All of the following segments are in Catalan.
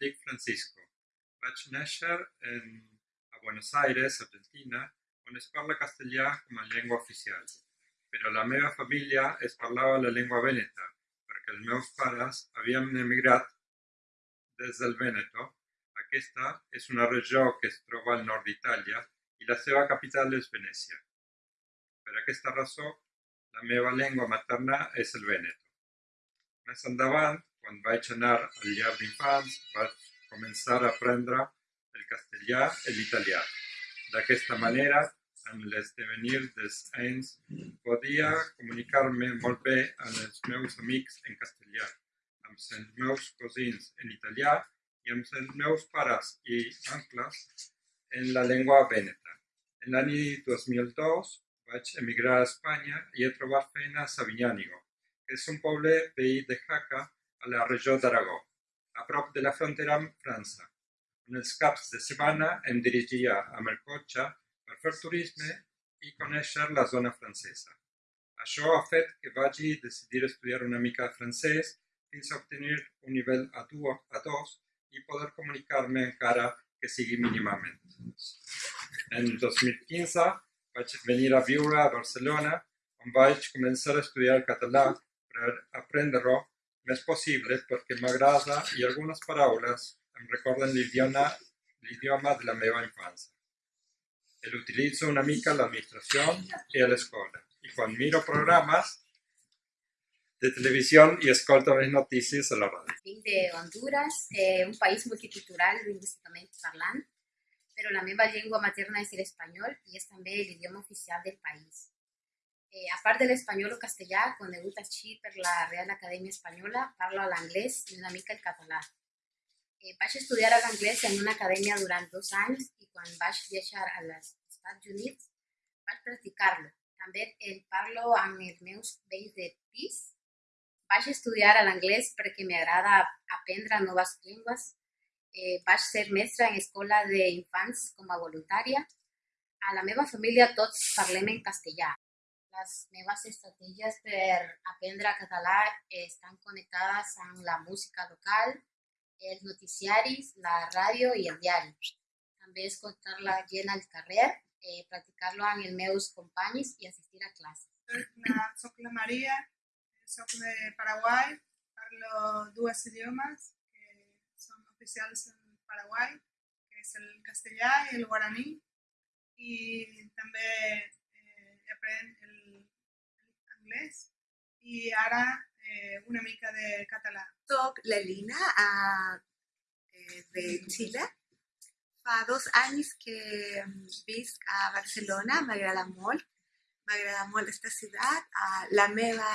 dic Francisco. Vaig néixer en, a Buenos Aires, Argentina, on es parla castellà com a llengua oficial. Però la meva família es parlava la llengua vèneta, perquè els meus pares havien emigrat des del Vèneto. Aquesta és una regió que es troba al nord d'Itàlia i la seva capital és Venècia. Per aquesta raó, la meva llengua materna és el vèneto. Més endavant, quan vaig anar al llar d'infants, vaig començar a aprendre el castellà i l'italià. D'aquesta manera, amb l'esdevenir dels anys, podia comunicar-me molt bé amb els meus amics en castellà, amb els meus cosins en italià i amb els meus pares i oncles en la llengua vèneta. En l'any 2002 vaig emigrar a Espanya i he trobat feina a Sabinyànigo, que és un poble veí de Jaca a la regió d'Aragó, a prop de la frontera amb França, on els caps de setmana em dirigia amb el cotxe per fer turisme i conèixer la zona francesa. Això ha fet que vagi decidir estudiar una mica francès fins a obtenir un nivell A2, A2 i poder comunicar-me encara que sigui mínimament. En 2015 vaig venir a viure a Barcelona, on vaig començar a estudiar català per aprendre-ho més possible perquè m'agrada i algunes paraules em recorden l'idioma l'idioma de la meva infància. E l'utilitzo una mica a l'administració i a l'escola. I quan miro programes de televisió i escolto les notícies a la ràdio. Vinc de Honduras, eh, un país multicultural lingüísticament parlant però la meva llengua materna és l'espanyol i és també l'idioma oficial del país. Eh, a part de l'espanyol o castellà, conegut així per la Real Acadèmia Espanyola, parlo l'anglès i una mica el català. Eh, vaig estudiar l'anglès en una acadèmia durant dos anys i quan vaig viatjar als Estats Units vaig practicar-lo. També el parlo amb els meus vells de pis. Vaig estudiar l'anglès perquè m'agrada aprendre noves llengües eh, vaig ser mestra en escola d'infants com a voluntària. A la meva família tots parlem en castellà. Les meves estratègies per aprendre català estan connectades amb la música local, els noticiaris, la ràdio i el diari. També escoltar la gent al carrer, eh, practicar-lo amb meus companys i assistir a classes. Soc la Maria, soc de Paraguai, parlo dues idiomes, oficials en Paraguai, que és el castellà i el guaraní, i també eh, el, el anglès i ara eh, una mica de català. Soc la Lina a, eh, de Xile. Fa dos anys que visc a Barcelona, m'agrada molt. M'agrada molt aquesta ciutat. Uh, la meva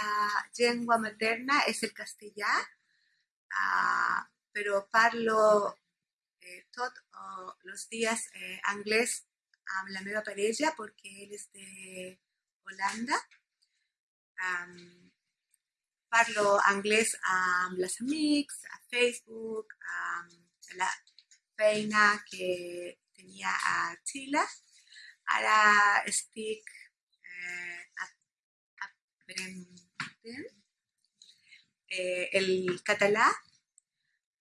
llengua materna és el castellà. Uh, però parlo eh, tots oh, els dies eh, anglès amb la meva parella perquè ell és de Holanda. Um, parlo anglès amb els amics, a Facebook, amb la feina que tenia a Xile. Ara estic eh, aprenent eh, el català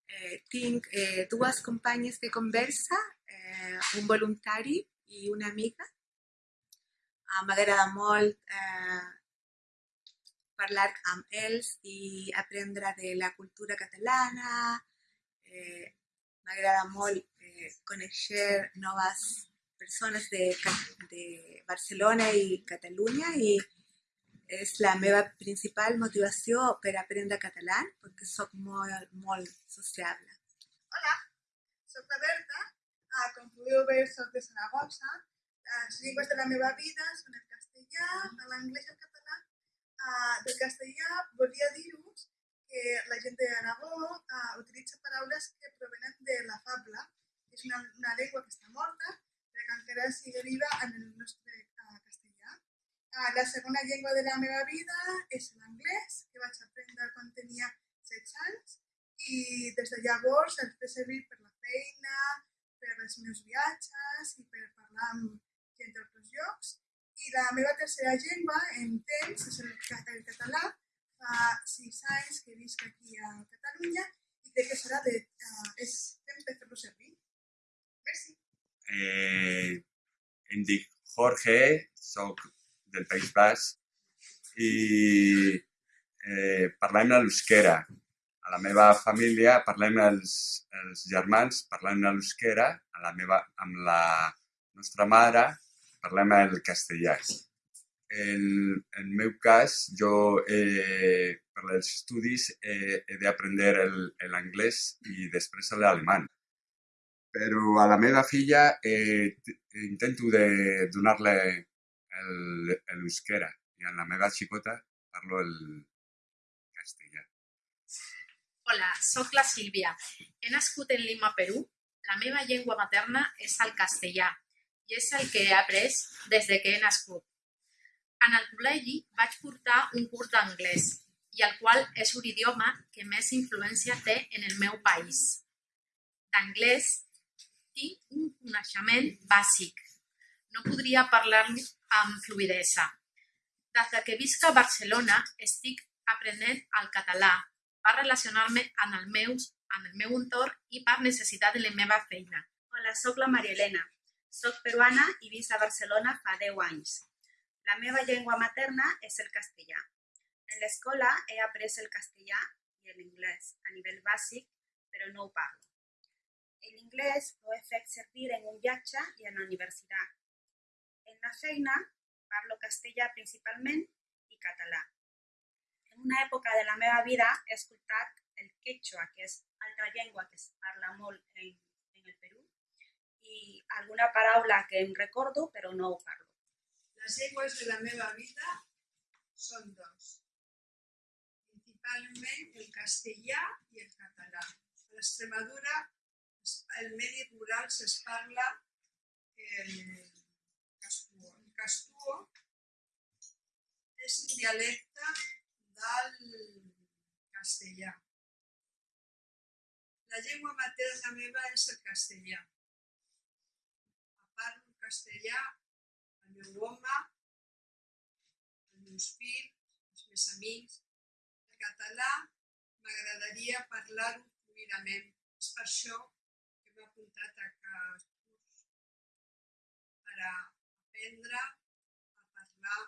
eh, tinc eh, dues companyes de conversa, eh, un voluntari i una amiga. Ah, M'agrada molt eh, parlar amb ells i aprendre de la cultura catalana. Eh, M'agrada molt eh, conèixer noves persones de, de Barcelona i Catalunya i és la meva principal motivació per aprendre català, perquè sóc molt, molt sociable. Hola, soc la Berta, ah, com podeu veure soc de Saragossa, les llengües de la meva vida són el castellà, l'anglès i el català. Ah, del castellà volia dir-vos que la gent de Aragó ah, utilitza paraules que provenen de la fabla, és una, una llengua que està morta, però que encara s'hi deriva en el nostre ah, castellà. Ah, la segona llengua de la meva vida és l'anglès, que vaig aprendre quan tenia 16 anys i des de llavors el fer servir per la feina, per els meus viatges i per parlar amb gent d'altres llocs. I la meva tercera llengua en temps és el, català. Fa sis anys que visc aquí a Catalunya i de què serà? De, uh, és temps de fer-lo servir? Merci. Eh, em dic Jorge, sóc del País Basc i eh, parlem a l'euskera. A la meva família parlem els, els germans, parlem a l'euskera, a la meva, amb la nostra mare parlem el castellà. En el meu cas, jo eh, per als estudis eh, he d'aprendre l'anglès i després l'alemany. Però a la meva filla eh, intento de donar-li l'euskera i a la meva xicota parlo el castellà. Hola, sóc la Sílvia. He nascut en Lima, Perú. La meva llengua materna és el castellà i és el que he après des de que he nascut. En el col·legi vaig portar un curs d'anglès i el qual és l'idioma que més influència té en el meu país. D'anglès tinc un coneixement bàsic. No podria parlar-li amb fluidesa. Des de que visc a Barcelona estic aprenent el català per relacionar-me amb el, amb el meu entorn i per necessitat de la meva feina. Hola, sóc la Maria Elena. Soc peruana i visc a Barcelona fa 10 anys. La meva llengua materna és el castellà. En l'escola he après el castellà i l'anglès a nivell bàsic, però no ho parlo. L'inglès ho he fet servir en un viatge i en la universitat. En la feina parlo castellà principalment i català. En una època de la meva vida he escoltat el quechua, que és altra llengua que es parla molt en, en el Perú, i alguna paraula que em recordo però no ho parlo. Les llengües de la meva vida són dos. Principalment el castellà i el català. A l'Extremadura, el medi rural es parla el castuo. El castuo és un dialecte del castellà. La llengua materna meva és el castellà. Castellà el meu home, els fills, els meus amics. El català m'agradaria parlar-ho fluidament. És per això que m'he apuntat a aquest curs per aprendre a parlar